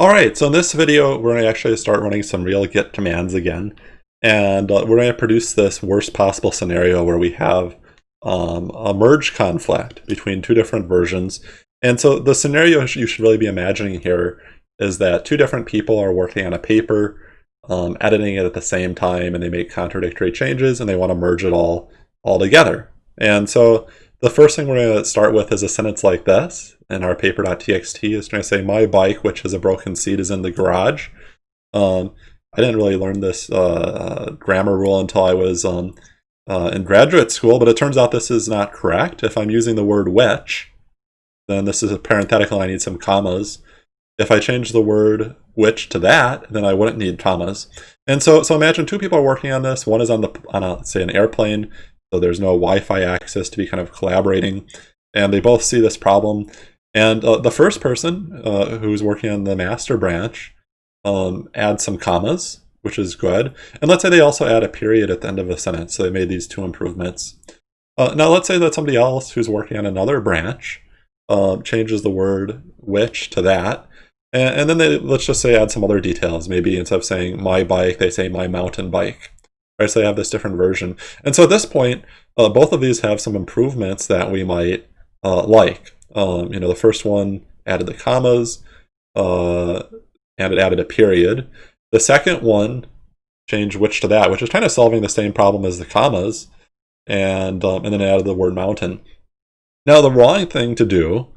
Alright, so in this video, we're going to actually start running some real git commands again. And uh, we're going to produce this worst possible scenario where we have um, a merge conflict between two different versions. And so the scenario you should really be imagining here is that two different people are working on a paper, um, editing it at the same time, and they make contradictory changes, and they want to merge it all, all together. And so the first thing we're going to start with is a sentence like this in our paper.txt is going to say my bike, which has a broken seat, is in the garage. Um, I didn't really learn this uh, grammar rule until I was um, uh, in graduate school, but it turns out this is not correct. If I'm using the word which, then this is a parenthetical, I need some commas. If I change the word which to that, then I wouldn't need commas. And so, so imagine two people are working on this. One is on the on a say an airplane, so there's no Wi-Fi access to be kind of collaborating, and they both see this problem. And uh, the first person uh, who's working on the master branch um, adds some commas, which is good. And let's say they also add a period at the end of a sentence. So they made these two improvements. Uh, now let's say that somebody else who's working on another branch um, changes the word which to that. And, and then they, let's just say, add some other details. Maybe instead of saying my bike, they say my mountain bike. Right, so they have this different version. And so at this point, uh, both of these have some improvements that we might uh, like. Um, you know, the first one added the commas, uh, and it added a period. The second one changed which to that, which is kind of solving the same problem as the commas, and um, and then added the word mountain. Now, the wrong thing to do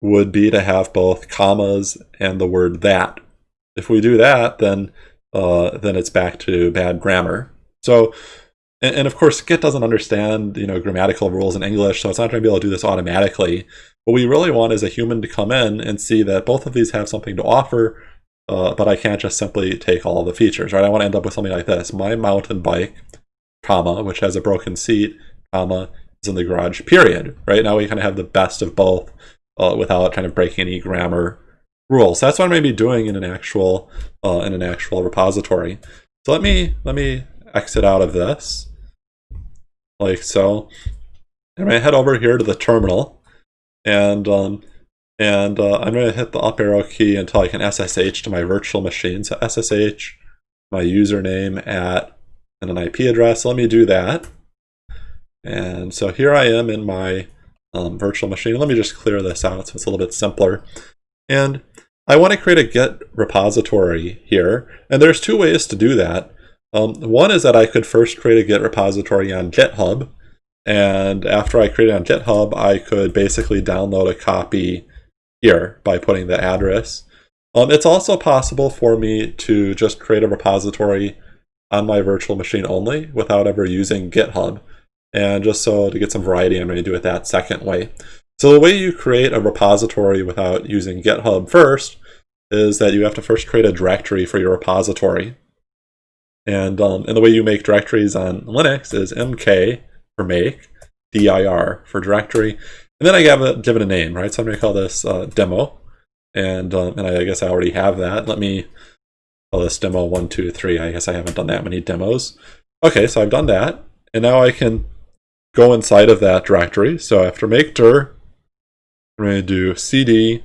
would be to have both commas and the word that. If we do that, then uh, then it's back to bad grammar. So and, and of course, Git doesn't understand, you know, grammatical rules in English, so it's not going to be able to do this automatically. What we really want is a human to come in and see that both of these have something to offer, uh, but I can't just simply take all the features, right? I want to end up with something like this. My mountain bike, comma, which has a broken seat, comma, is in the garage, period. Right now we kind of have the best of both uh, without kind of breaking any grammar rules. So that's what I'm going to be doing in an actual uh, in an actual repository. So let me let me exit out of this like so. I'm going to head over here to the terminal, and um, and uh, I'm going to hit the up arrow key until I can SSH to my virtual machine. So SSH, my username at, and an IP address. Let me do that. And so here I am in my um, virtual machine. Let me just clear this out so it's a little bit simpler. And I want to create a Git repository here. And there's two ways to do that. Um, one is that I could first create a Git repository on GitHub, and after I create it on GitHub, I could basically download a copy here by putting the address. Um, it's also possible for me to just create a repository on my virtual machine only without ever using GitHub. And just so to get some variety, I'm going to do it that second way. So the way you create a repository without using GitHub first is that you have to first create a directory for your repository. And, um, and the way you make directories on Linux is mk for make, dir for directory, and then I give it, a name, right? So I'm going to call this uh, demo, and, um, and I guess I already have that. Let me call this demo one, two, three. I guess I haven't done that many demos. Okay, so I've done that, and now I can go inside of that directory. So after make dir, I'm going to do cd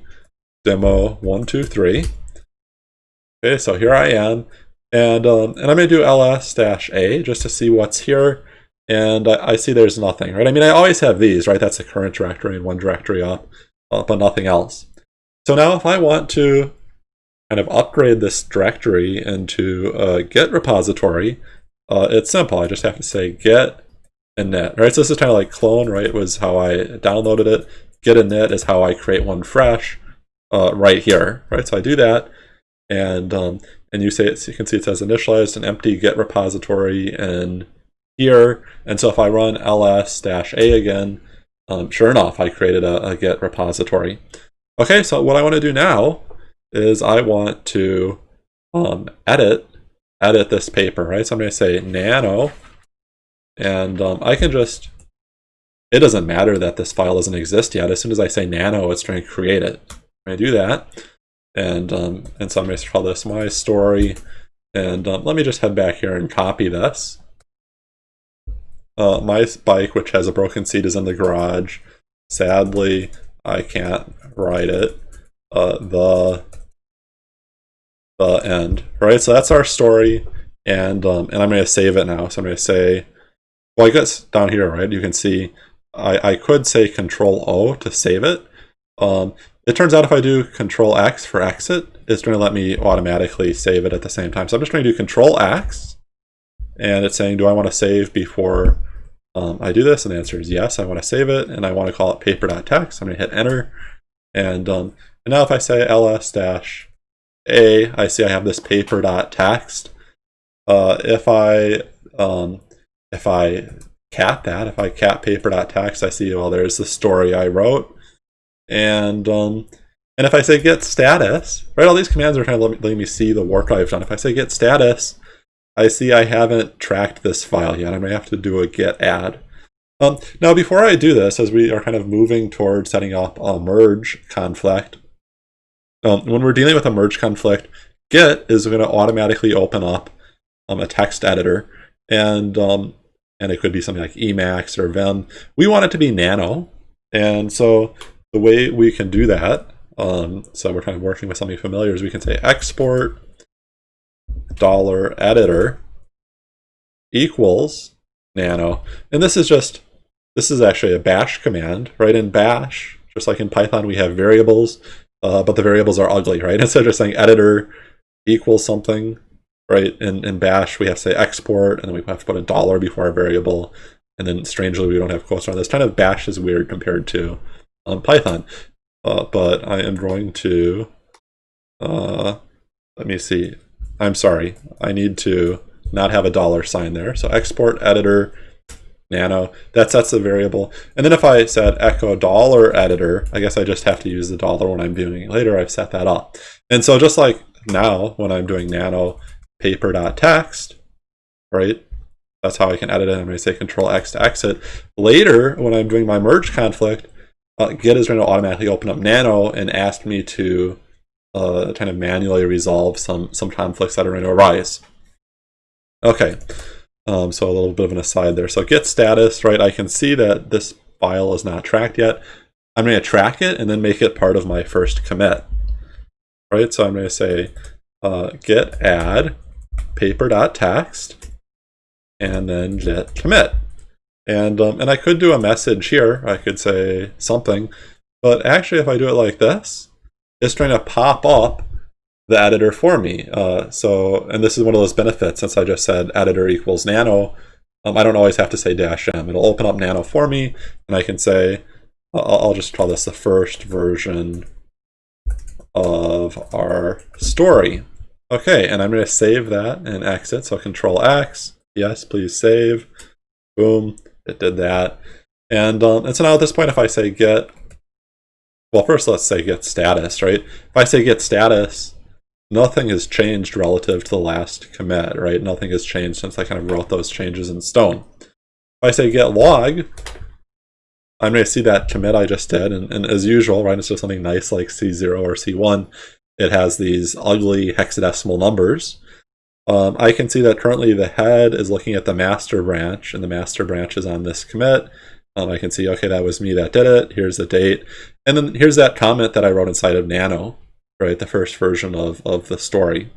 demo one, two, three. Okay, so here I am. And, um, and I'm going to do ls-a just to see what's here. And I, I, see there's nothing, right? I mean, I always have these, right? That's the current directory and one directory up, uh, but nothing else. So now if I want to kind of upgrade this directory into a Git repository, uh, it's simple. I just have to say git init, right? So this is kind of like clone, right? Was how I downloaded it. Git init is how I create one fresh uh, right here, right? So I do that, and um, and you say it, you can see it says initialized an empty git repository and here. And so if I run ls-a again, um, sure enough, I created a, a git repository. Okay, so what I want to do now is I want to um, edit edit this paper, right? So I'm going to say nano, and um, I can just, it doesn't matter that this file doesn't exist yet. As soon as I say nano, it's trying to create it. I do that. And, um, and so I'm going to call this my story. And um, let me just head back here and copy this. Uh, my bike, which has a broken seat, is in the garage. Sadly, I can't ride it. Uh, the the end, right? So that's our story, and um, and I'm going to save it now. So I'm going to say, well, I guess down here, right? You can see I, I could say Control O to save it. Um, it turns out if I do Control X for exit, it's going to let me automatically save it at the same time. So I'm just going to do Control X, and it's saying, do I want to save before um, I do this? And the answer is yes, I want to save it, and I want to call it paper.txt. I'm going to hit enter, and, um, and now if I say ls a, I see I have this paper.txt. Uh, if I um, if I cat that, if I cat paper.txt, I see, well, there's the story I wrote. And um, and if I say git status, right, all these commands are kind of letting me see the work I've done. If I say git status, I see I haven't tracked this file yet. I may have to do a git add. Um, now, before I do this, as we are kind of moving towards setting up a merge conflict, um, when we're dealing with a merge conflict, git is going to automatically open up um, a text editor, and um, and it could be something like Emacs or Vim. We want it to be Nano, and so the way we can do that, um, so we're kind of working with something familiar, is we can say export dollar editor equals nano, and this is just this is actually a bash command, right? In bash, just like in Python, we have variables uh, but the variables are ugly, right? Instead of just saying editor equals something, right? In, in bash, we have to say export, and then we have to put a dollar before our variable, and then strangely, we don't have quotes around this. Kind of bash is weird compared to um, Python. Uh, but I am going to, uh, let me see. I'm sorry, I need to not have a dollar sign there. So export editor nano, that sets the variable. And then if I said echo dollar editor, I guess I just have to use the dollar when I'm viewing it later. I've set that up. And so just like now, when I'm doing nano paper.txt, right? That's how I can edit it. I'm going to say control X to exit. Later, when I'm doing my merge conflict, uh, Git is going to automatically open up nano and ask me to uh, kind of manually resolve some, some conflicts that are going to arise. Okay, um, so a little bit of an aside there. So git status, right? I can see that this file is not tracked yet. I'm going to track it and then make it part of my first commit. Right, so I'm going to say uh, git add paper.txt and then git commit. And, um, and I could do a message here. I could say something. But actually, if I do it like this, it's trying to pop up the editor for me. Uh, so, and this is one of those benefits since I just said editor equals nano. Um, I don't always have to say dash m. It'll open up nano for me, and I can say, I'll, I'll just call this the first version of our story. Okay, and I'm going to save that and exit. So Control X. Yes, please save. Boom, it did that. And, um, and so now at this point, if I say git, well, first let's say git status, right? If I say git status, nothing has changed relative to the last commit, right? Nothing has changed since I kind of wrote those changes in stone. If I say git log, I'm going to see that commit I just did, and, and as usual, right, instead of something nice like C0 or C1, it has these ugly hexadecimal numbers. Um, I can see that currently the head is looking at the master branch, and the master branch is on this commit. Um, I can see, okay, that was me that did it. Here's the date. And then here's that comment that I wrote inside of Nano right? The first version of, of the story.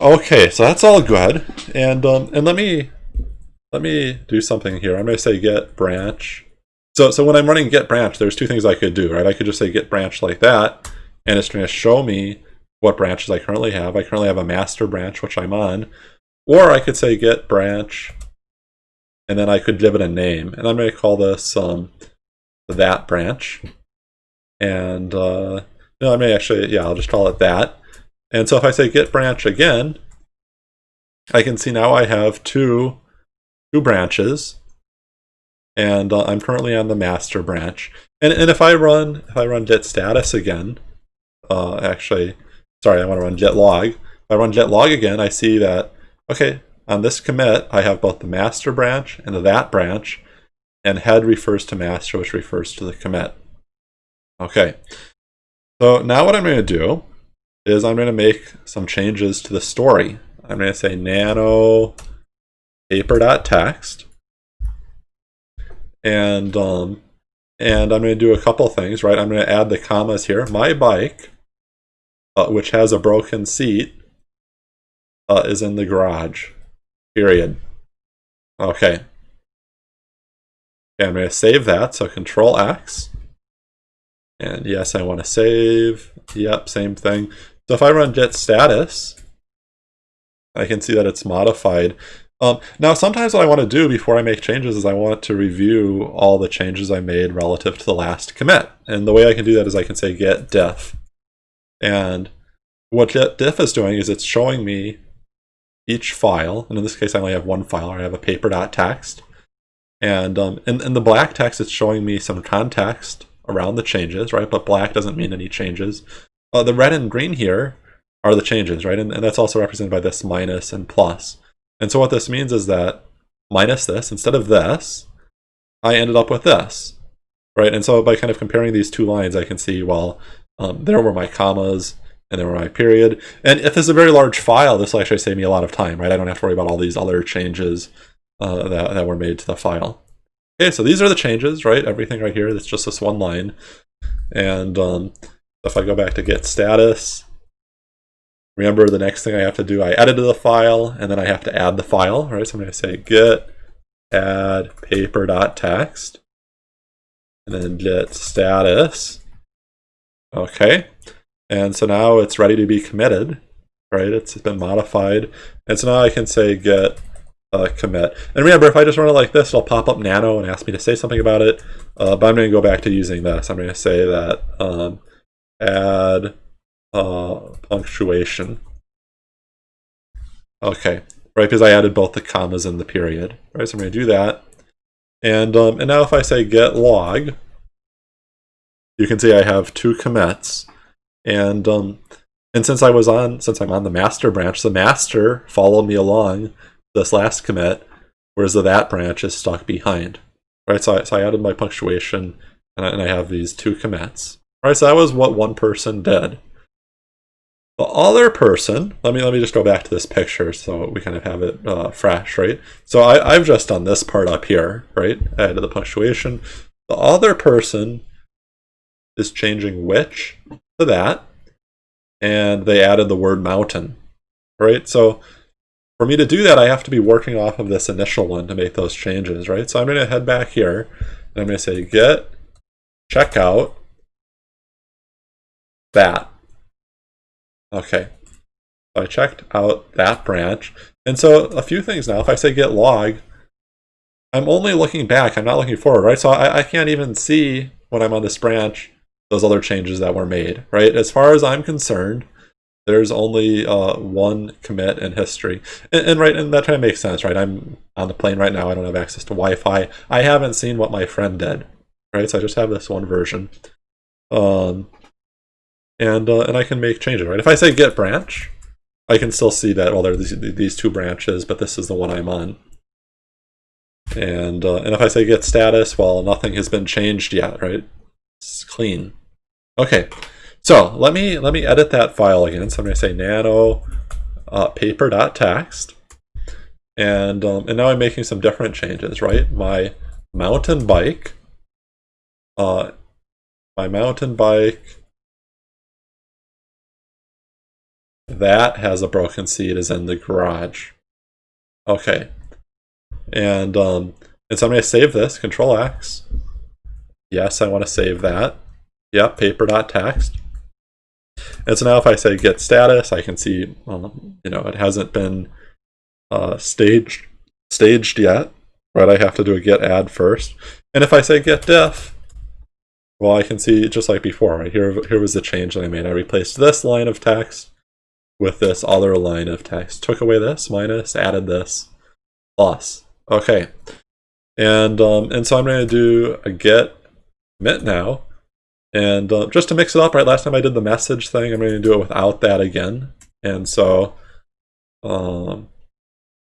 Okay, so that's all good. And um, and let me let me do something here. I'm going to say git branch. So so when I'm running git branch, there's two things I could do, right? I could just say git branch like that, and it's going to show me what branches I currently have. I currently have a master branch, which I'm on. Or I could say git branch, and then I could give it a name. And I'm going to call this um, that branch. And uh, no, I may actually, yeah, I'll just call it that. And so if I say git branch again, I can see now I have two, two branches. And uh, I'm currently on the master branch. And, and if I run, if I run git status again, uh, actually, sorry, I want to run git log. If I run git log again, I see that, okay, on this commit, I have both the master branch and the that branch, and head refers to master, which refers to the commit. Okay, so now what I'm going to do is I'm going to make some changes to the story. I'm going to say nano paper.txt and um, and I'm going to do a couple things, right? I'm going to add the commas here. My bike uh, which has a broken seat, uh, is in the garage. Period. Okay. okay I'm going to save that. So Control X. And yes, I want to save. Yep, same thing. So if I run git status, I can see that it's modified. Um, now, sometimes what I want to do before I make changes is I want to review all the changes I made relative to the last commit. And the way I can do that is I can say git diff. And what diff is doing is it's showing me each file. And in this case, I only have one file. I have a paper.txt. And um, in, in the black text, it's showing me some context around the changes, right? But black doesn't mean any changes. Uh, the red and green here are the changes, right? And, and that's also represented by this minus and plus. And so what this means is that minus this, instead of this, I ended up with this, right? And so by kind of comparing these two lines, I can see, well, um, there were my commas and there were my period. And if it's a very large file, this will actually save me a lot of time, right? I don't have to worry about all these other changes uh, that, that were made to the file. Okay, so these are the changes, right? Everything right here, that's just this one line. And um, if I go back to git status, remember the next thing I have to do, I edited the file, and then I have to add the file, right? So I'm going to say git add paper.txt, and then git status. Okay, and so now it's ready to be committed, right? It's been modified. And so now I can say git uh, commit. And remember, if I just run it like this, it'll pop up nano and ask me to say something about it. Uh, but I'm going to go back to using this. I'm going to say that um, add uh, punctuation. Okay, right, because I added both the commas and the period. Right, so I'm going to do that. And, um, and now if I say git log, you can see I have two commits. And um, and since I was on, since I'm on the master branch, the master followed me along this last commit, whereas the that branch is stuck behind. Right, so I, so I added my punctuation, and I, and I have these two commits. Right, so that was what one person did. The other person, let me let me just go back to this picture so we kind of have it uh, fresh, right? So I, I've just done this part up here, right? I added the punctuation. The other person is changing which to that, and they added the word mountain, right? So for me to do that, I have to be working off of this initial one to make those changes, right? So I'm going to head back here, and I'm going to say git checkout that. Okay, so I checked out that branch. And so a few things now, if I say git log, I'm only looking back, I'm not looking forward, right? So I, I can't even see when I'm on this branch those other changes that were made, right? As far as I'm concerned, there's only uh, one commit in history. And, and, right, and that kind of makes sense, right? I'm on the plane right now, I don't have access to Wi-Fi. I haven't seen what my friend did, right? So I just have this one version. Um, and uh, and I can make changes, right? If I say git branch, I can still see that, well, there are these, these two branches, but this is the one I'm on. And, uh, and if I say git status, well, nothing has been changed yet, right? It's clean. Okay, so let me let me edit that file again. So I'm going to say nano uh, paper.txt. And, um, and now I'm making some different changes, right? My mountain bike, uh, my mountain bike That has a broken seat is in the garage. Okay. And, um, and so I'm going to save this, Control X. Yes, I want to save that. Yep, paper.txt. And so now if I say git status, I can see, um, you know, it hasn't been uh, staged, staged yet, right? I have to do a git add first. And if I say git diff, well, I can see just like before, right? Here, here was the change that I made. I replaced this line of text with this other line of text. Took away this, minus, added this, plus. Okay. And, um, and so I'm going to do a git commit now. And uh, just to mix it up, right, last time I did the message thing, I'm going to do it without that again. And so, um,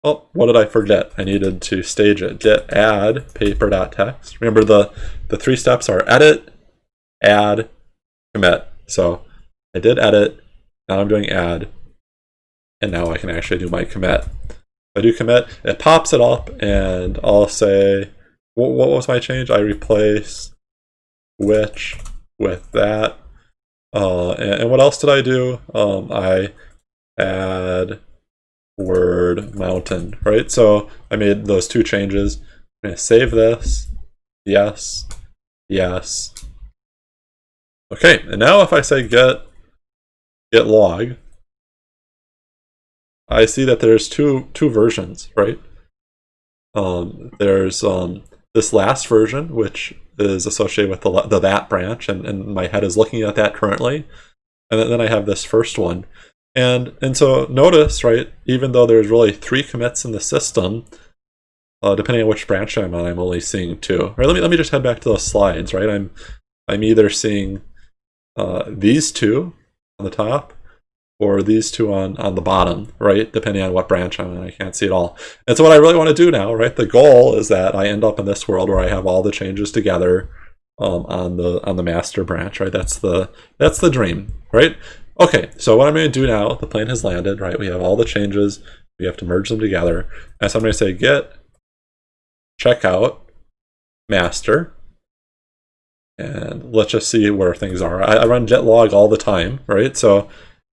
oh, what did I forget? I needed to stage it. Git add paper.txt. Remember the, the three steps are edit, add, commit. So I did edit, now I'm doing add, and now I can actually do my commit. I do commit, it pops it up, and I'll say, what, what was my change? I replaced which with that. Uh, and, and, what else did I do? Um, I add word mountain, right? So I made those two changes. I'm to save this. Yes. Yes. Okay, and now if I say git git log, I see that there's two two versions, right? Um, there's um, this last version, which is associated with the, the that branch, and, and my head is looking at that currently. And then, I have this first one. And, and so notice, right, even though there's really three commits in the system, uh, depending on which branch I'm on, I'm only seeing two. Right, let me, let me just head back to those slides, right? I'm, I'm either seeing uh, these two on the top, or these two on, on the bottom, right? Depending on what branch I'm in, I can't see it all. And so what I really want to do now, right? The goal is that I end up in this world where I have all the changes together um, on the on the master branch, right? That's the that's the dream, right? Okay, so what I'm going to do now, the plane has landed, right? We have all the changes. We have to merge them together. And so I'm going to say git checkout master. And let's just see where things are. I, I run getlog all the time, right? So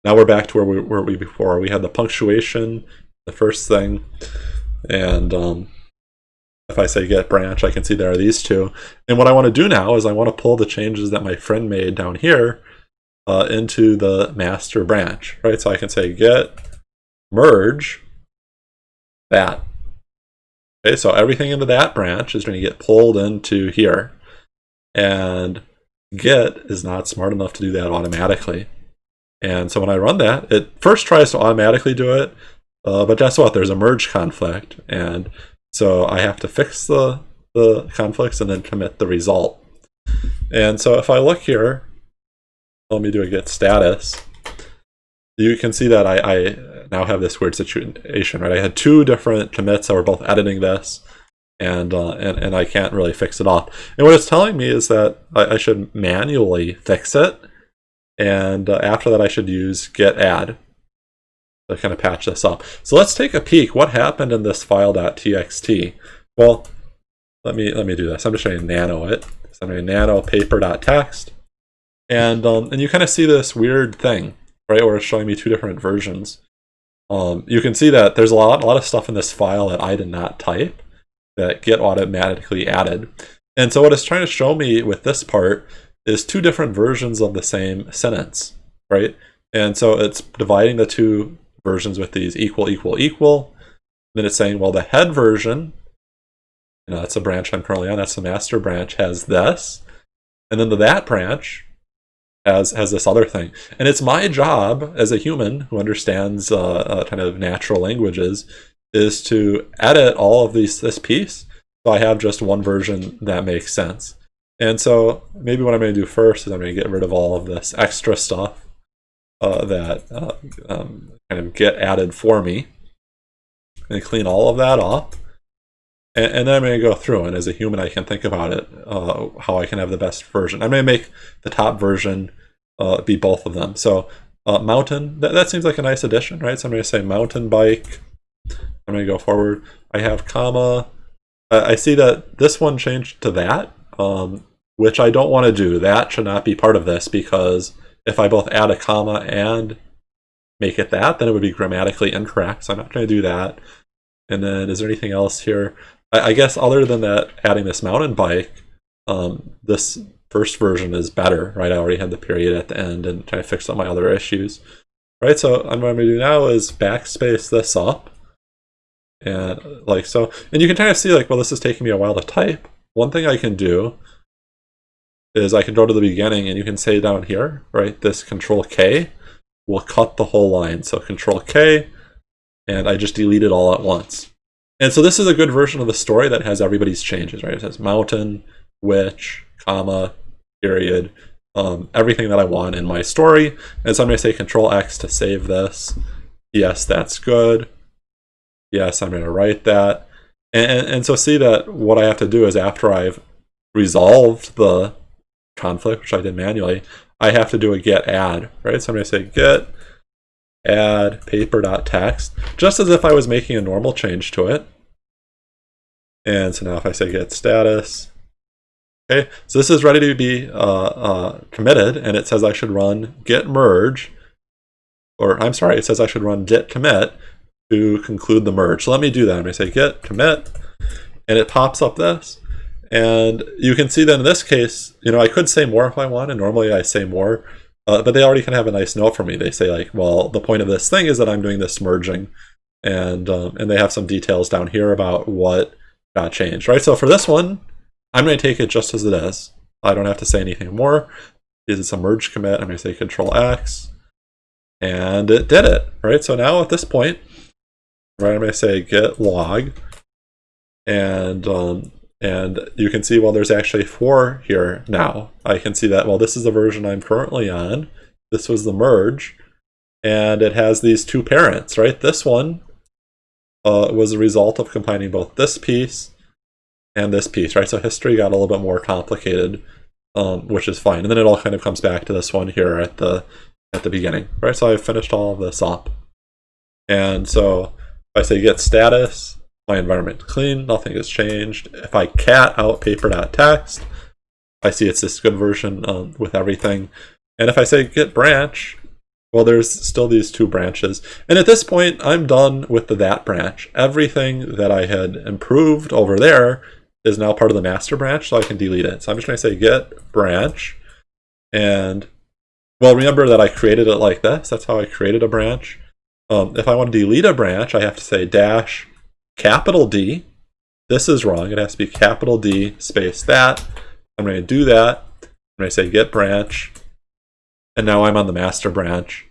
now we're back to where we were we before. We had the punctuation, the first thing, and um, if I say git branch, I can see there are these two. And what I want to do now is I want to pull the changes that my friend made down here uh, into the master branch, right? So I can say git merge that. Okay, so everything into that branch is going to get pulled into here. And Git is not smart enough to do that automatically. And so when I run that, it first tries to automatically do it, uh, but guess what? There's a merge conflict. And so I have to fix the, the conflicts and then commit the result. And so if I look here, let me do a git status, you can see that I, I now have this weird situation, right? I had two different commits that were both editing this, and, uh, and, and I can't really fix it off. And what it's telling me is that I, I should manually fix it, and uh, after that, I should use git add to kind of patch this up. So let's take a peek. What happened in this file.txt? Well, let me let me do this. I'm just going to nano it. So I'm going to nano paper.txt. And, um, and you kind of see this weird thing, right, where it's showing me two different versions. Um, you can see that there's a lot, a lot of stuff in this file that I did not type that git automatically added. And so what it's trying to show me with this part is two different versions of the same sentence, right? And so it's dividing the two versions with these equal, equal, equal. Then it's saying, well, the head version, you know, that's a branch I'm currently on, that's the master branch, has this. And then the that branch has, has this other thing. And it's my job as a human who understands uh, uh, kind of natural languages is to edit all of these this piece so I have just one version that makes sense. And so maybe what I'm going to do first is I'm going to git rid of all of this extra stuff uh, that uh, um, kind of get added for me and clean all of that off. And, and, then I'm going to go through and as a human I can think about it, uh, how I can have the best version. I'm going to make the top version uh, be both of them. So uh, mountain, that, that seems like a nice addition, right? So I'm going to say mountain bike. I'm going to go forward. I have comma. I see that this one changed to that um, which I don't want to do. That should not be part of this because if I both add a comma and make it that, then it would be grammatically incorrect. So I'm not going to do that. And then is there anything else here? I, I guess other than that, adding this mountain bike, um, this first version is better, right? I already had the period at the end and trying to fix up my other issues. Right, so what I'm going to do now is backspace this up. And like so, and you can kind of see like, well, this is taking me a while to type. One thing I can do is I can go to the beginning and you can say down here, right, this control K will cut the whole line. So control K, and I just delete it all at once. And so this is a good version of the story that has everybody's changes, right? It says mountain, which, comma, period, um, everything that I want in my story. And so I'm going to say control X to save this. Yes, that's good. Yes, I'm going to write that. And, and, so see that what I have to do is after I've resolved the conflict, which I did manually, I have to do a git add, right? So I'm going to say git add paper.txt, just as if I was making a normal change to it. And so now if I say get status, Okay, so this is ready to be uh, uh, committed, and it says I should run git merge, or I'm sorry, it says I should run git commit to conclude the merge. Let me do that. I'm going to say git commit, and it pops up this. And you can see that in this case, you know, I could say more if I want, and normally I say more, uh, but they already kind of have a nice note for me. They say like, well, the point of this thing is that I'm doing this merging, and um, and they have some details down here about what got changed, right? So for this one, I'm going to take it just as it is. I don't have to say anything more. Is it's a merge commit? I'm going to say Control X, and it did it, right? So now at this point, right, I'm going to say git log, and um, and you can see, well, there's actually four here now. I can see that, well, this is the version I'm currently on. This was the merge. And it has these two parents, right? This one uh, was a result of combining both this piece and this piece, right? So history got a little bit more complicated, um, which is fine. And then it all kind of comes back to this one here at the at the beginning, right? So I've finished all of this up. And so I say git status, my environment clean, nothing has changed. If I cat out paper.txt, I see it's this good version um, with everything. And if I say git branch, well, there's still these two branches. And at this point, I'm done with the that branch. Everything that I had improved over there is now part of the master branch, so I can delete it. So I'm just going to say git branch. And, well, remember that I created it like this. That's how I created a branch. Um, if I want to delete a branch, I have to say dash capital D. This is wrong. It has to be capital D space that. I'm going to do that. I'm going to say git branch. And now I'm on the master branch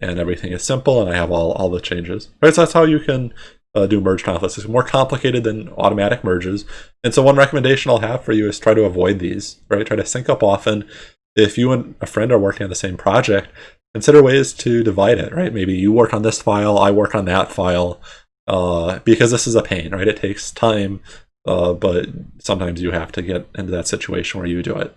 and everything is simple and I have all, all the changes. Right, so that's how you can uh, do merge conflicts. It's more complicated than automatic merges. And so one recommendation I'll have for you is try to avoid these, right? Try to sync up often. If you and a friend are working on the same project, consider ways to divide it, right? Maybe you work on this file, I work on that file uh, because this is a pain, right? It takes time, uh, but sometimes you have to get into that situation where you do it.